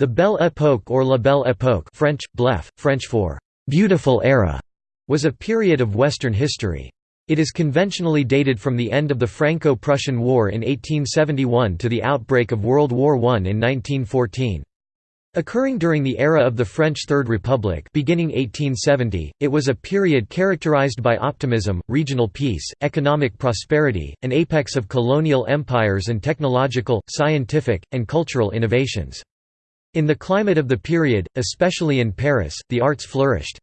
The Belle Époque or La Belle Époque French, blef, French for «beautiful era» was a period of Western history. It is conventionally dated from the end of the Franco-Prussian War in 1871 to the outbreak of World War I in 1914. Occurring during the era of the French Third Republic beginning 1870, it was a period characterized by optimism, regional peace, economic prosperity, an apex of colonial empires and technological, scientific, and cultural innovations. In the climate of the period, especially in Paris, the arts flourished.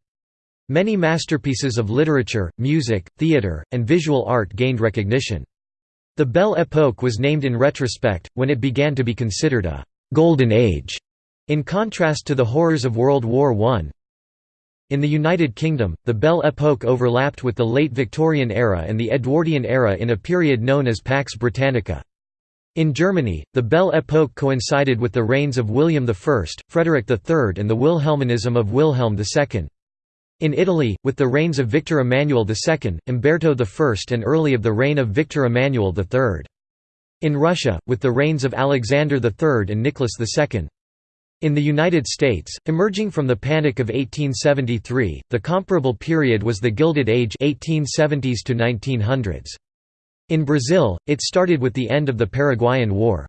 Many masterpieces of literature, music, theatre, and visual art gained recognition. The Belle Époque was named in retrospect, when it began to be considered a «golden age», in contrast to the horrors of World War I. In the United Kingdom, the Belle Époque overlapped with the late Victorian era and the Edwardian era in a period known as Pax Britannica. In Germany, the Belle Époque coincided with the reigns of William I, Frederick III and the Wilhelminism of Wilhelm II. In Italy, with the reigns of Victor Emmanuel II, Umberto I and early of the reign of Victor Emmanuel III. In Russia, with the reigns of Alexander III and Nicholas II. In the United States, emerging from the Panic of 1873, the comparable period was the Gilded Age 1870s to 1900s. In Brazil, it started with the end of the Paraguayan War.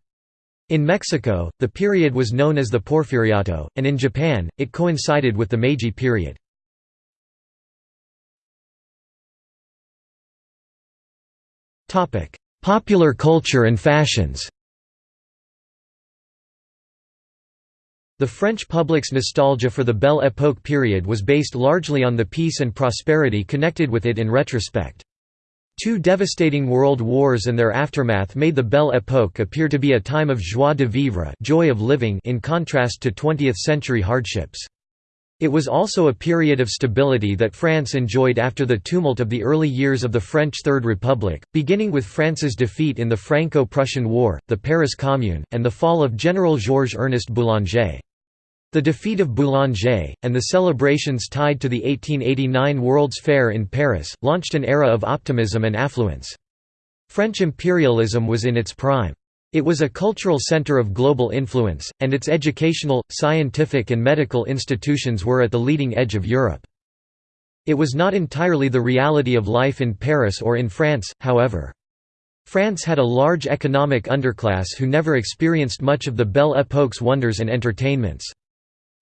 In Mexico, the period was known as the Porfiriato, and in Japan, it coincided with the Meiji period. Popular culture and fashions The French public's nostalgia for the Belle Époque period was based largely on the peace and prosperity connected with it in retrospect. Two devastating world wars and their aftermath made the Belle Époque appear to be a time of joie de vivre joy of living in contrast to 20th-century hardships. It was also a period of stability that France enjoyed after the tumult of the early years of the French Third Republic, beginning with France's defeat in the Franco-Prussian War, the Paris Commune, and the fall of General Georges-Ernest Boulanger. The defeat of Boulanger, and the celebrations tied to the 1889 World's Fair in Paris, launched an era of optimism and affluence. French imperialism was in its prime. It was a cultural center of global influence, and its educational, scientific and medical institutions were at the leading edge of Europe. It was not entirely the reality of life in Paris or in France, however. France had a large economic underclass who never experienced much of the Belle Époque's wonders and entertainments.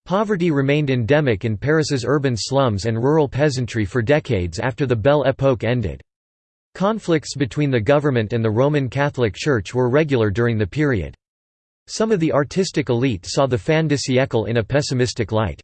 Poverty remained endemic in Paris's urban slums and rural peasantry for decades after the Belle Époque ended. Conflicts between the government and the Roman Catholic Church were regular during the period. Some of the artistic elite saw the fin de siècle in a pessimistic light.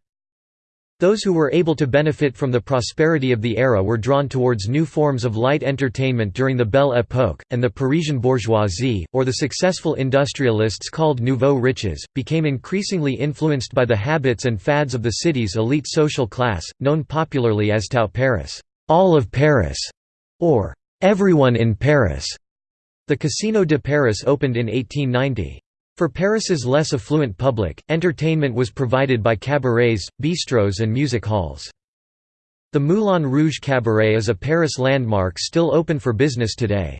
Those who were able to benefit from the prosperity of the era were drawn towards new forms of light entertainment during the Belle Époque, and the Parisian bourgeoisie, or the successful industrialists called nouveaux riches, became increasingly influenced by the habits and fads of the city's elite social class, known popularly as Tout Paris, all of Paris, or everyone in Paris. The Casino de Paris opened in 1890. For Paris's less affluent public, entertainment was provided by cabarets, bistros and music halls. The Moulin Rouge Cabaret is a Paris landmark still open for business today.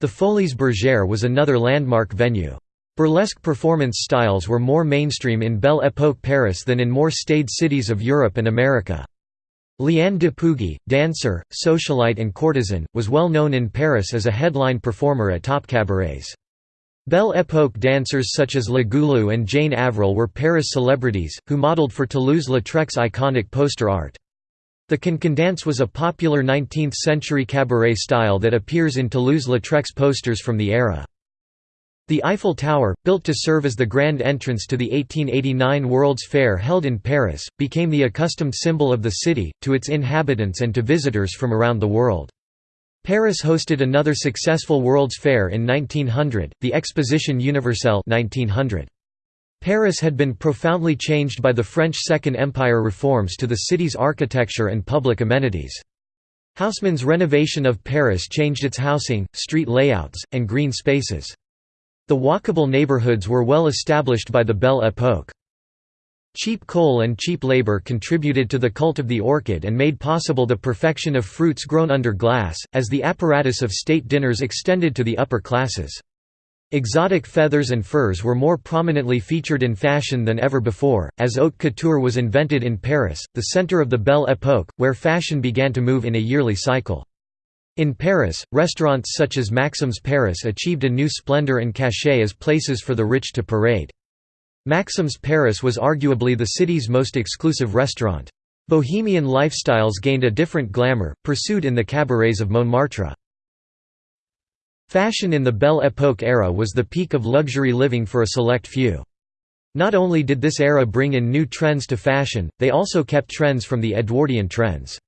The Folies Bergère was another landmark venue. Burlesque performance styles were more mainstream in Belle Époque Paris than in more staid cities of Europe and America. Liane de Pougy, dancer, socialite and courtesan, was well known in Paris as a headline performer at top cabarets. Belle Époque dancers such as La Goulue and Jane Avril were Paris celebrities, who modeled for Toulouse-Lautrec's iconic poster art. The cancan dance was a popular 19th-century cabaret style that appears in Toulouse-Lautrec's posters from the era. The Eiffel Tower, built to serve as the grand entrance to the 1889 World's Fair held in Paris, became the accustomed symbol of the city, to its inhabitants and to visitors from around the world. Paris hosted another successful World's Fair in 1900, the Exposition Universelle 1900. Paris had been profoundly changed by the French Second Empire reforms to the city's architecture and public amenities. Haussmann's renovation of Paris changed its housing, street layouts, and green spaces. The walkable neighborhoods were well established by the Belle Époque. Cheap coal and cheap labor contributed to the cult of the orchid and made possible the perfection of fruits grown under glass, as the apparatus of state dinners extended to the upper classes. Exotic feathers and furs were more prominently featured in fashion than ever before, as haute couture was invented in Paris, the center of the Belle Époque, where fashion began to move in a yearly cycle. In Paris, restaurants such as Maxim's Paris achieved a new splendor and cachet as places for the rich to parade. Maxim's Paris was arguably the city's most exclusive restaurant. Bohemian lifestyles gained a different glamour, pursued in the cabarets of Montmartre. Fashion in the Belle Époque era was the peak of luxury living for a select few. Not only did this era bring in new trends to fashion, they also kept trends from the Edwardian trends.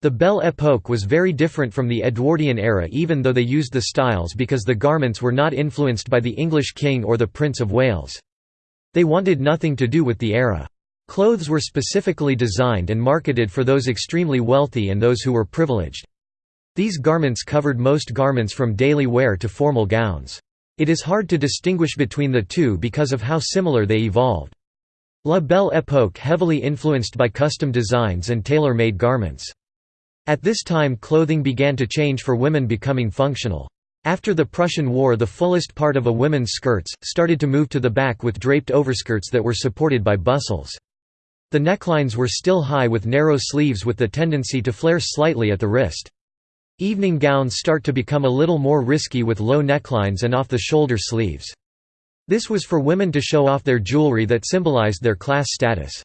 The Belle Époque was very different from the Edwardian era even though they used the styles because the garments were not influenced by the English king or the Prince of Wales. They wanted nothing to do with the era. Clothes were specifically designed and marketed for those extremely wealthy and those who were privileged. These garments covered most garments from daily wear to formal gowns. It is hard to distinguish between the two because of how similar they evolved. La Belle Époque heavily influenced by custom designs and tailor-made garments. At this time clothing began to change for women becoming functional. After the Prussian War the fullest part of a woman's skirts, started to move to the back with draped overskirts that were supported by bustles. The necklines were still high with narrow sleeves with the tendency to flare slightly at the wrist. Evening gowns start to become a little more risky with low necklines and off-the-shoulder sleeves. This was for women to show off their jewelry that symbolized their class status.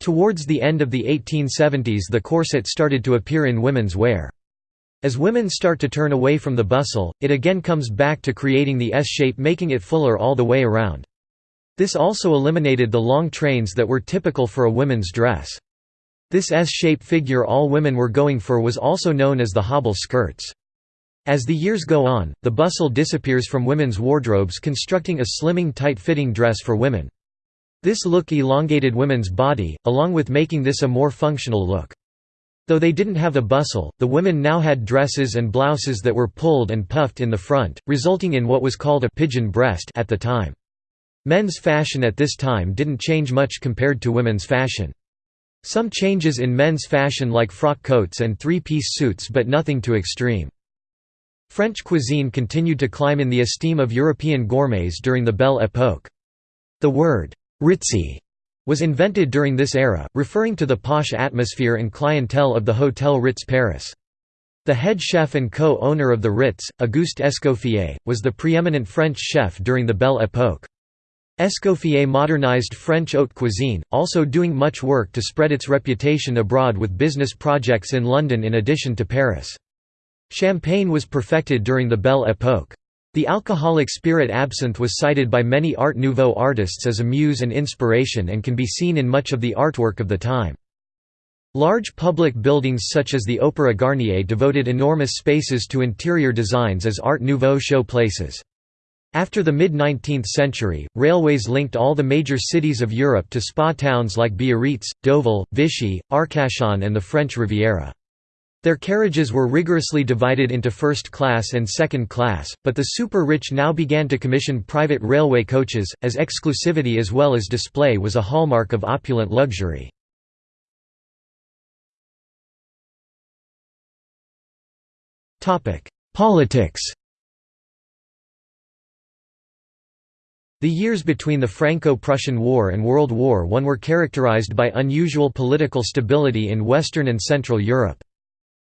Towards the end of the 1870s the corset started to appear in women's wear. As women start to turn away from the bustle, it again comes back to creating the S-shape making it fuller all the way around. This also eliminated the long trains that were typical for a women's dress. This S-shape figure all women were going for was also known as the hobble skirts. As the years go on, the bustle disappears from women's wardrobes constructing a slimming tight-fitting dress for women. This look elongated women's body, along with making this a more functional look. Though they didn't have a bustle, the women now had dresses and blouses that were pulled and puffed in the front, resulting in what was called a pigeon breast at the time. Men's fashion at this time didn't change much compared to women's fashion. Some changes in men's fashion like frock coats and three-piece suits but nothing too extreme. French cuisine continued to climb in the esteem of European gourmets during the Belle Époque. The word, ritzy, was invented during this era, referring to the posh atmosphere and clientele of the Hotel Ritz Paris. The head chef and co-owner of the Ritz, Auguste Escoffier, was the preeminent French chef during the Belle Époque. Escoffier modernized French haute cuisine, also doing much work to spread its reputation abroad with business projects in London in addition to Paris. Champagne was perfected during the Belle Époque. The alcoholic spirit absinthe was cited by many Art Nouveau artists as a muse and inspiration and can be seen in much of the artwork of the time. Large public buildings such as the Opéra Garnier devoted enormous spaces to interior designs as Art Nouveau show places. After the mid-19th century, railways linked all the major cities of Europe to spa towns like Biarritz, Deauville, Vichy, Arcachon and the French Riviera. Their carriages were rigorously divided into first class and second class, but the super-rich now began to commission private railway coaches, as exclusivity as well as display was a hallmark of opulent luxury. Politics The years between the Franco-Prussian War and World War I were characterized by unusual political stability in Western and Central Europe.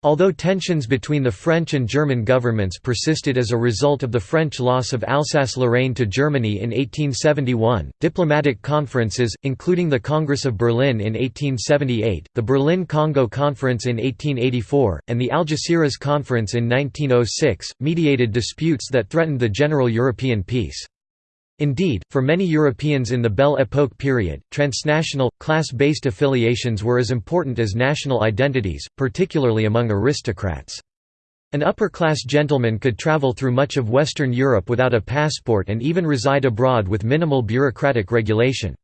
Although tensions between the French and German governments persisted as a result of the French loss of Alsace-Lorraine to Germany in 1871, diplomatic conferences, including the Congress of Berlin in 1878, the Berlin-Congo Conference in 1884, and the Algeciras Conference in 1906, mediated disputes that threatened the general European peace. Indeed, for many Europeans in the Belle Époque period, transnational, class-based affiliations were as important as national identities, particularly among aristocrats. An upper-class gentleman could travel through much of Western Europe without a passport and even reside abroad with minimal bureaucratic regulation.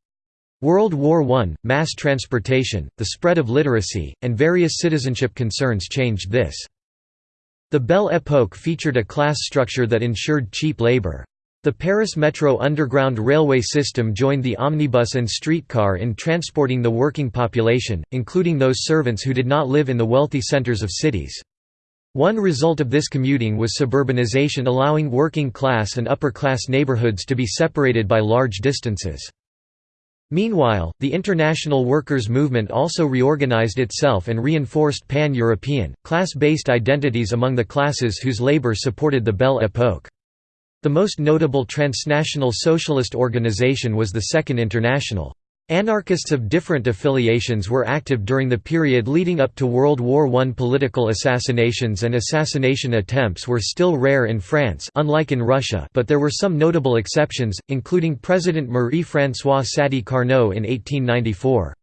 World War I, mass transportation, the spread of literacy, and various citizenship concerns changed this. The Belle Époque featured a class structure that ensured cheap labor. The Paris Metro underground railway system joined the omnibus and streetcar in transporting the working population, including those servants who did not live in the wealthy centers of cities. One result of this commuting was suburbanization allowing working-class and upper-class neighborhoods to be separated by large distances. Meanwhile, the international workers' movement also reorganized itself and reinforced pan-European, class-based identities among the classes whose labor supported the Belle Époque. The most notable transnational socialist organization was the Second International. Anarchists of different affiliations were active during the period leading up to World War I. Political assassinations and assassination attempts were still rare in France unlike in Russia but there were some notable exceptions, including President Marie-François Sadi Carnot in 1894.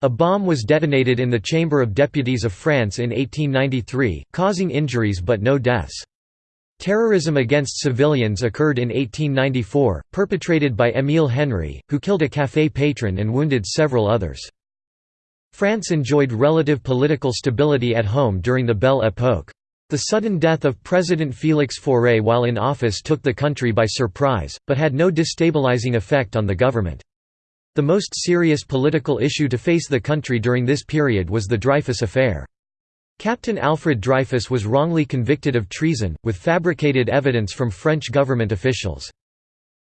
A bomb was detonated in the Chamber of Deputies of France in 1893, causing injuries but no deaths. Terrorism against civilians occurred in 1894, perpetrated by Émile Henry, who killed a café patron and wounded several others. France enjoyed relative political stability at home during the Belle Époque. The sudden death of President Félix Faure while in office took the country by surprise, but had no destabilizing effect on the government. The most serious political issue to face the country during this period was the Dreyfus affair. Captain Alfred Dreyfus was wrongly convicted of treason, with fabricated evidence from French government officials.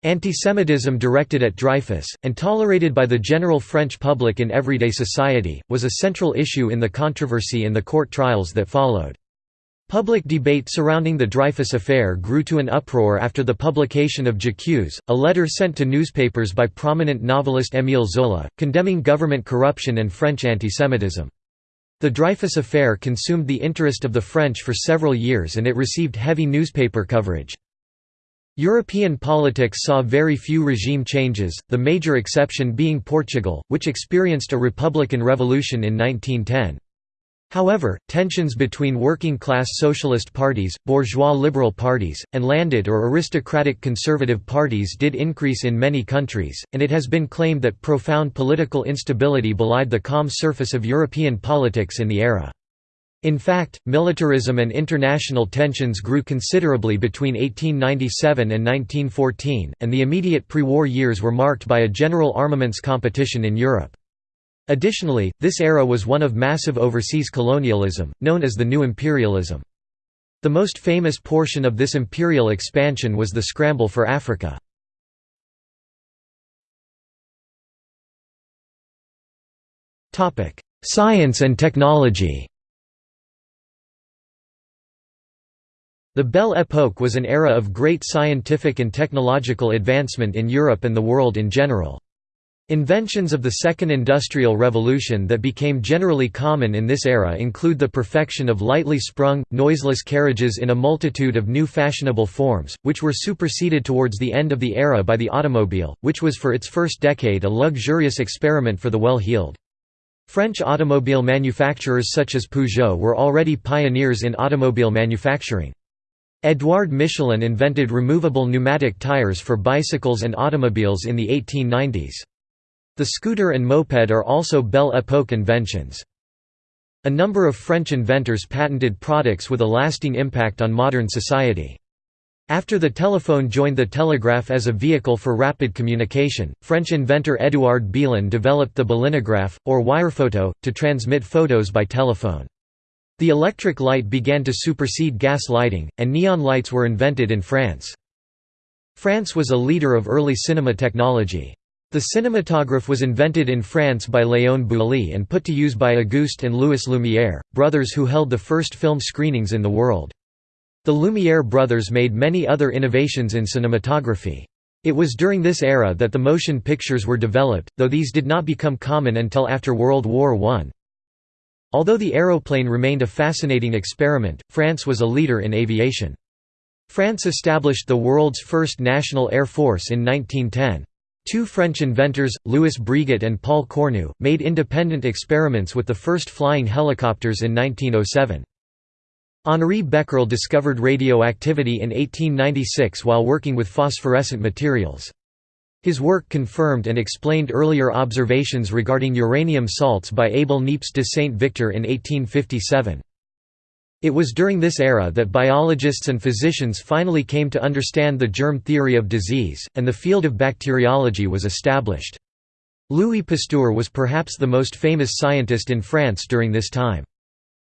Antisemitism directed at Dreyfus, and tolerated by the general French public in everyday society, was a central issue in the controversy in the court trials that followed. Public debate surrounding the Dreyfus affair grew to an uproar after the publication of J'accuse, a letter sent to newspapers by prominent novelist Émile Zola, condemning government corruption and French antisemitism. The Dreyfus affair consumed the interest of the French for several years and it received heavy newspaper coverage. European politics saw very few regime changes, the major exception being Portugal, which experienced a republican revolution in 1910. However, tensions between working-class socialist parties, bourgeois liberal parties, and landed or aristocratic conservative parties did increase in many countries, and it has been claimed that profound political instability belied the calm surface of European politics in the era. In fact, militarism and international tensions grew considerably between 1897 and 1914, and the immediate pre-war years were marked by a general armaments competition in Europe. Additionally, this era was one of massive overseas colonialism, known as the New Imperialism. The most famous portion of this imperial expansion was the scramble for Africa. Science and technology The Belle Époque was an era of great scientific and technological advancement in Europe and the world in general. Inventions of the Second Industrial Revolution that became generally common in this era include the perfection of lightly sprung, noiseless carriages in a multitude of new fashionable forms, which were superseded towards the end of the era by the automobile, which was for its first decade a luxurious experiment for the well-heeled. French automobile manufacturers such as Peugeot were already pioneers in automobile manufacturing. Édouard Michelin invented removable pneumatic tires for bicycles and automobiles in the 1890s. The scooter and moped are also Belle Époque inventions. A number of French inventors patented products with a lasting impact on modern society. After the telephone joined the telegraph as a vehicle for rapid communication, French inventor Édouard Belin developed the belinograph, or wirephoto, to transmit photos by telephone. The electric light began to supersede gas lighting, and neon lights were invented in France. France was a leader of early cinema technology. The cinematograph was invented in France by Léon Bouly and put to use by Auguste and Louis Lumière, brothers who held the first film screenings in the world. The Lumière brothers made many other innovations in cinematography. It was during this era that the motion pictures were developed, though these did not become common until after World War I. Although the aeroplane remained a fascinating experiment, France was a leader in aviation. France established the world's first national air force in 1910. Two French inventors, Louis Breguet and Paul Cornu, made independent experiments with the first flying helicopters in 1907. Henri Becquerel discovered radioactivity in 1896 while working with phosphorescent materials. His work confirmed and explained earlier observations regarding uranium salts by Abel Niepce de Saint-Victor in 1857. It was during this era that biologists and physicians finally came to understand the germ theory of disease, and the field of bacteriology was established. Louis Pasteur was perhaps the most famous scientist in France during this time.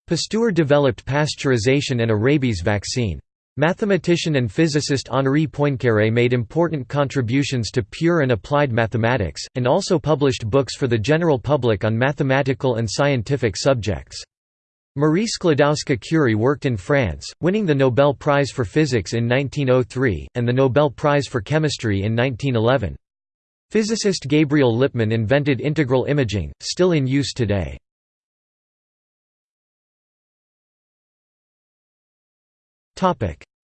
Pasteur developed pasteurization and a rabies vaccine. Mathematician and physicist Henri Poincaré made important contributions to pure and applied mathematics, and also published books for the general public on mathematical and scientific subjects. Marie Sklodowska-Curie worked in France, winning the Nobel Prize for Physics in 1903, and the Nobel Prize for Chemistry in 1911. Physicist Gabriel Lippmann invented integral imaging, still in use today.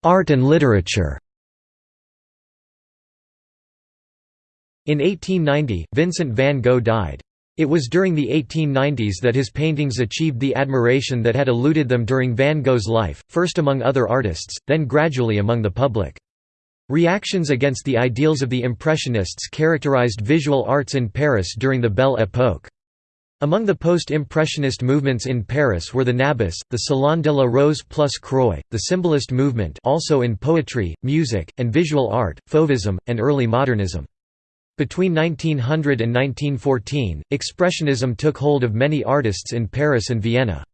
Art and literature In 1890, Vincent van Gogh died. It was during the 1890s that his paintings achieved the admiration that had eluded them during Van Gogh's life, first among other artists, then gradually among the public. Reactions against the ideals of the Impressionists characterized visual arts in Paris during the Belle Époque. Among the post-impressionist movements in Paris were the Nabis, the Salon de la Rose plus Croix, the Symbolist movement also in poetry, music, and visual art, Fauvism, and early modernism. Between 1900 and 1914, Expressionism took hold of many artists in Paris and Vienna.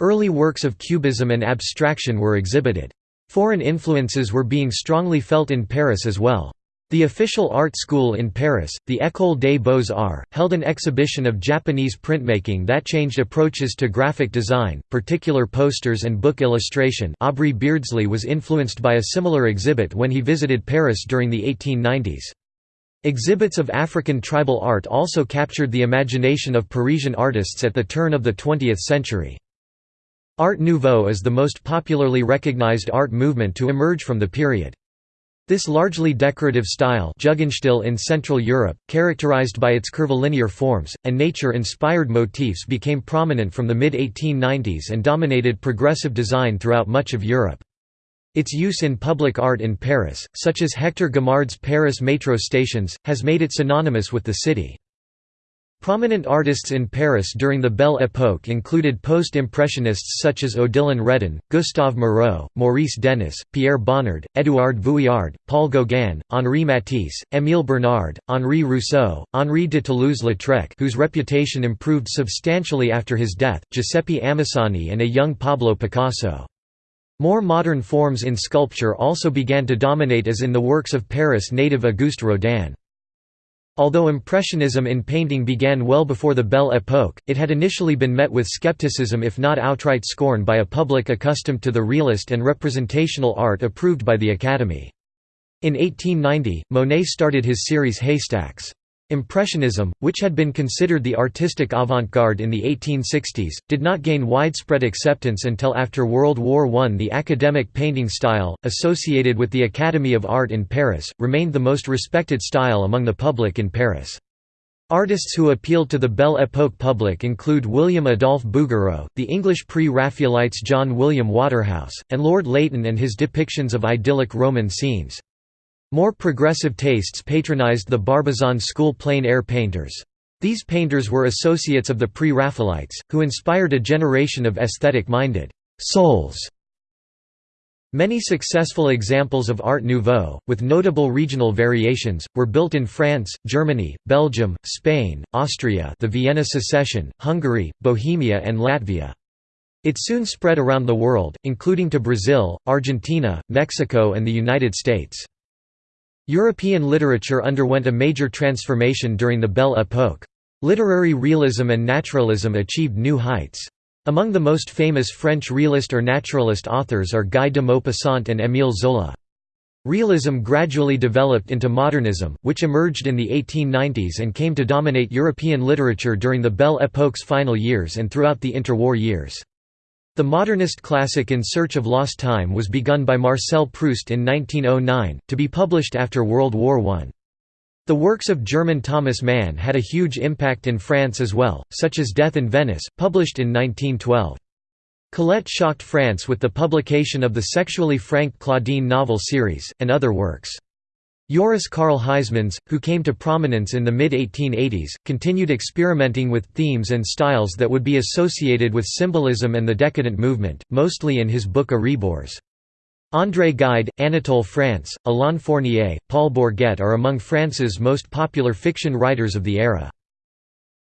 Early works of Cubism and abstraction were exhibited. Foreign influences were being strongly felt in Paris as well. The official art school in Paris, the École des Beaux-Arts, held an exhibition of Japanese printmaking that changed approaches to graphic design, particular posters and book illustration Aubrey Beardsley was influenced by a similar exhibit when he visited Paris during the 1890s. Exhibits of African tribal art also captured the imagination of Parisian artists at the turn of the 20th century. Art Nouveau is the most popularly recognized art movement to emerge from the period. This largely decorative style Jugendstil in Central Europe, characterized by its curvilinear forms, and nature-inspired motifs became prominent from the mid-1890s and dominated progressive design throughout much of Europe. Its use in public art in Paris, such as Hector Guimard's Paris metro stations, has made it synonymous with the city. Prominent artists in Paris during the Belle Époque included post-impressionists such as Odilon Redon, Gustave Moreau, Maurice Denis, Pierre Bonnard, Édouard Vuillard, Paul Gauguin, Henri Matisse, Émile Bernard, Henri Rousseau, Henri de Toulouse-Lautrec whose reputation improved substantially after his death, Giuseppe Amisani and a young Pablo Picasso. More modern forms in sculpture also began to dominate as in the works of Paris native Auguste Rodin. Although Impressionism in painting began well before the Belle Époque, it had initially been met with skepticism if not outright scorn by a public accustomed to the realist and representational art approved by the Academy. In 1890, Monet started his series Haystacks. Impressionism, which had been considered the artistic avant-garde in the 1860s, did not gain widespread acceptance until after World War I. The academic painting style, associated with the Academy of Art in Paris, remained the most respected style among the public in Paris. Artists who appealed to the Belle Époque public include William Adolphe Bouguereau, the English pre-Raphaelites John William Waterhouse, and Lord Leighton and his depictions of idyllic Roman scenes. More progressive tastes patronized the Barbizon school plein-air painters. These painters were associates of the pre-Raphaelites, who inspired a generation of aesthetic-minded souls. Many successful examples of Art Nouveau, with notable regional variations, were built in France, Germany, Belgium, Spain, Austria the Vienna Secession, Hungary, Bohemia and Latvia. It soon spread around the world, including to Brazil, Argentina, Mexico and the United States. European literature underwent a major transformation during the Belle Époque. Literary realism and naturalism achieved new heights. Among the most famous French realist or naturalist authors are Guy de Maupassant and Émile Zola. Realism gradually developed into modernism, which emerged in the 1890s and came to dominate European literature during the Belle Époque's final years and throughout the interwar years. The modernist classic In Search of Lost Time was begun by Marcel Proust in 1909, to be published after World War I. The works of German Thomas Mann had a huge impact in France as well, such as Death in Venice, published in 1912. Colette shocked France with the publication of the sexually frank Claudine novel series, and other works. Joris Karl Huysmans, who came to prominence in the mid-1880s, continued experimenting with themes and styles that would be associated with symbolism and the decadent movement, mostly in his book A Rebours. André Gide, Anatole France, Alain Fournier, Paul Bourget are among France's most popular fiction writers of the era.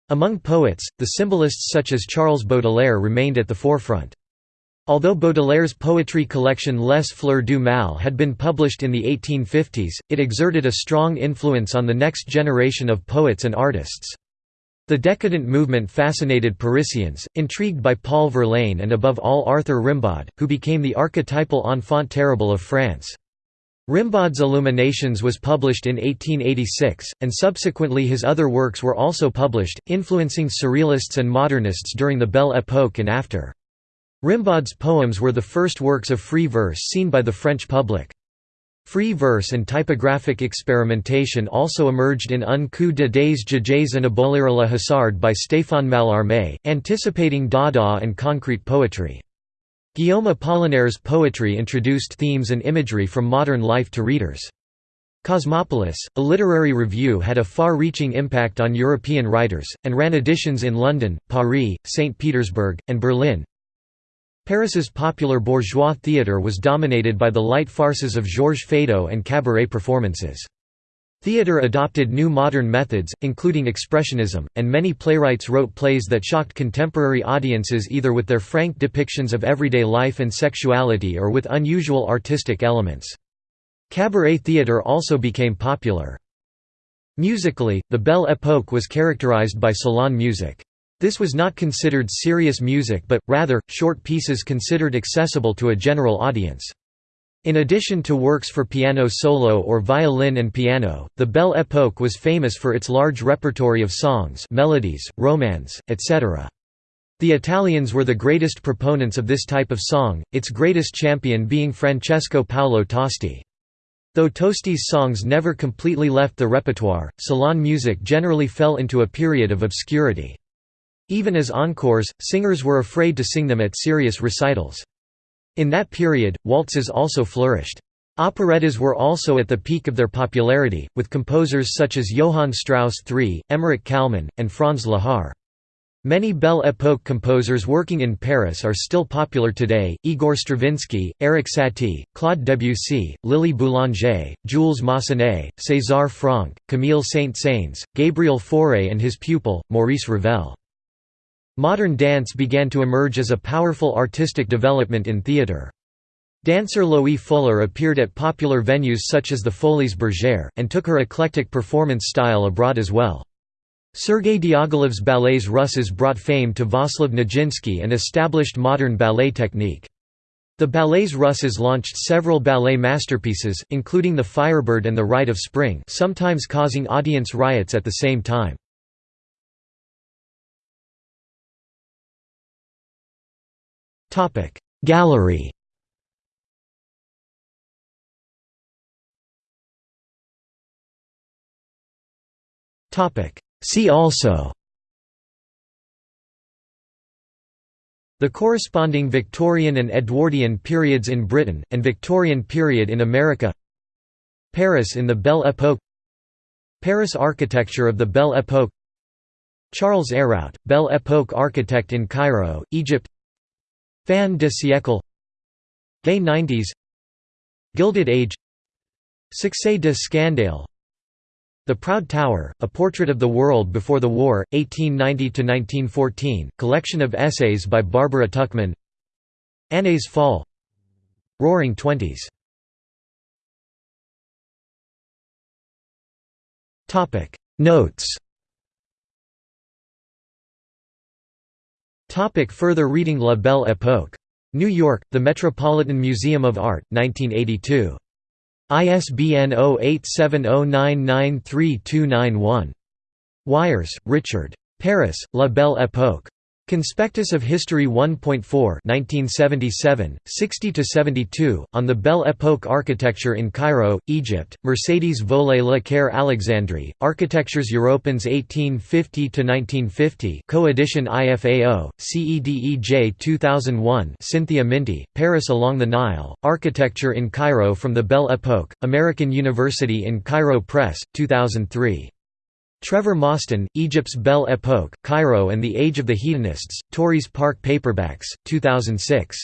Among poets, the symbolists such as Charles Baudelaire remained at the forefront. Although Baudelaire's poetry collection Les Fleurs du Mal had been published in the 1850s, it exerted a strong influence on the next generation of poets and artists. The decadent movement fascinated Parisians, intrigued by Paul Verlaine and above all Arthur Rimbaud, who became the archetypal enfant terrible of France. Rimbaud's Illuminations was published in 1886, and subsequently his other works were also published, influencing surrealists and modernists during the Belle Époque and after. Rimbaud's poems were the first works of free verse seen by the French public. Free verse and typographic experimentation also emerged in Un coup de des jamais and Abolir la Hasard by Stéphane Mallarmé, anticipating Dada and concrete poetry. Guillaume Apollinaire's poetry introduced themes and imagery from modern life to readers. Cosmopolis, a literary review had a far-reaching impact on European writers, and ran editions in London, Paris, St. Petersburg, and Berlin. Paris's popular bourgeois theatre was dominated by the light farces of Georges Feydeau and cabaret performances. Theatre adopted new modern methods, including expressionism, and many playwrights wrote plays that shocked contemporary audiences either with their frank depictions of everyday life and sexuality or with unusual artistic elements. Cabaret theatre also became popular. Musically, the Belle Époque was characterized by salon music. This was not considered serious music but, rather, short pieces considered accessible to a general audience. In addition to works for piano solo or violin and piano, the Belle Époque was famous for its large repertory of songs melodies, romance, etc. The Italians were the greatest proponents of this type of song, its greatest champion being Francesco Paolo Tosti. Though Tosti's songs never completely left the repertoire, salon music generally fell into a period of obscurity. Even as encores, singers were afraid to sing them at serious recitals. In that period, waltzes also flourished. Operettas were also at the peak of their popularity, with composers such as Johann Strauss III, Emmerich Kálmán, and Franz Lehár. Many Belle Époque composers working in Paris are still popular today, Igor Stravinsky, Erik Satie, Claude Debussy, Lily Boulanger, Jules Massenet, César Franck, Camille Saint-Saëns, Gabriel Fauré and his pupil, Maurice Ravel. Modern dance began to emerge as a powerful artistic development in theatre. Dancer Loie Fuller appeared at popular venues such as the Folies Bergère, and took her eclectic performance style abroad as well. Sergei Diaghilev's ballets Russes brought fame to Vaslav Nijinsky and established modern ballet technique. The ballets Russes launched several ballet masterpieces, including The Firebird and The Rite of Spring sometimes causing audience riots at the same time. Gallery. See also. The corresponding Victorian and Edwardian periods in Britain, and Victorian period in America. Paris in the Belle Époque Paris architecture of the Belle Époque Charles Héroult, Belle Époque architect in Cairo, Egypt Fin de siècle. Gay 90s Gilded Age. Succès de Scandale. The Proud Tower, A Portrait of the World Before the War, 1890–1914, collection of essays by Barbara Tuchman. Années folles. Roaring Twenties. Notes Topic further reading La Belle Époque. New York, The Metropolitan Museum of Art, 1982. ISBN 0870993291. Wires, Richard. Paris, La Belle Époque. Conspectus of History 1.4 1977, 60–72, on the Belle Époque architecture in Cairo, Egypt, Mercedes Volait Le Caire Alexandrie, Architectures Européennes 1850–1950 co-edition IFAO, CEDEJ 2001 Cynthia Myntti, Paris Along the Nile, Architecture in Cairo from the Belle Époque, American University in Cairo Press, 2003. Trevor Mostyn, Egypt's Belle Époque, Cairo and the Age of the Hedonists, Tauris Park Paperbacks, 2006.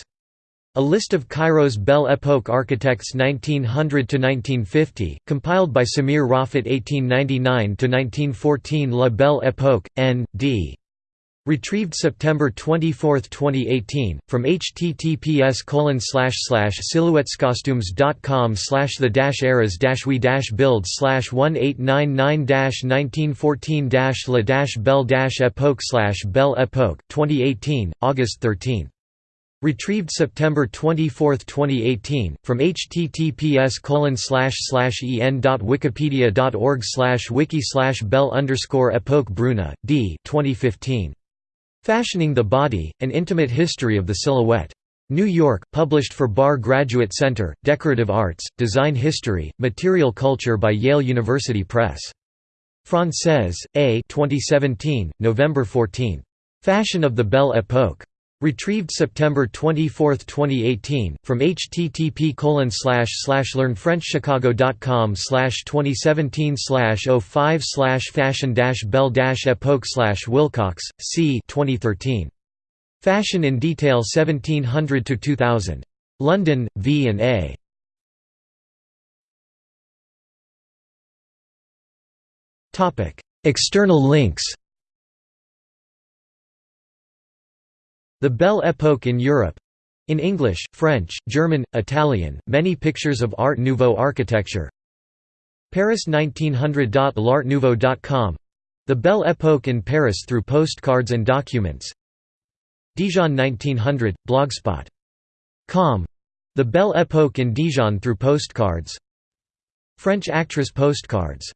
A list of Cairo's Belle Époque architects 1900–1950, compiled by Samir Rafat 1899–1914 La Belle Époque, N.D. Retrieved September 24, 2018, from https silhouettescostumes.com slash the dash eras we build slash 1899 1914 la belle epoque slash belle epoque 2018, August 13. Retrieved September 24, 2018, from https en.wikipedia.org wiki bell underscore epoque bruna, d 2015. Fashioning the Body, An Intimate History of the Silhouette. New York, published for Bard Graduate Center, Decorative Arts, Design History, Material Culture by Yale University Press. Française, A 2017, November 14. Fashion of the Belle Époque. Retrieved September 24, 2018, from http learnfrenchchicago.com 2017 05 fashion belle epoque Wilcox, c 2013. Fashion in Detail 1700 to 2000. London, V and A. Topic: External links. The Belle Époque in Europe. In English, French, German, Italian, many pictures of Art Nouveau architecture. Paris 1900.l'artnouveau.com The Belle Époque in Paris through postcards and documents. Dijon 1900, blogspot.com The Belle Époque in Dijon through postcards. French actress postcards